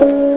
you.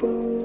Bye.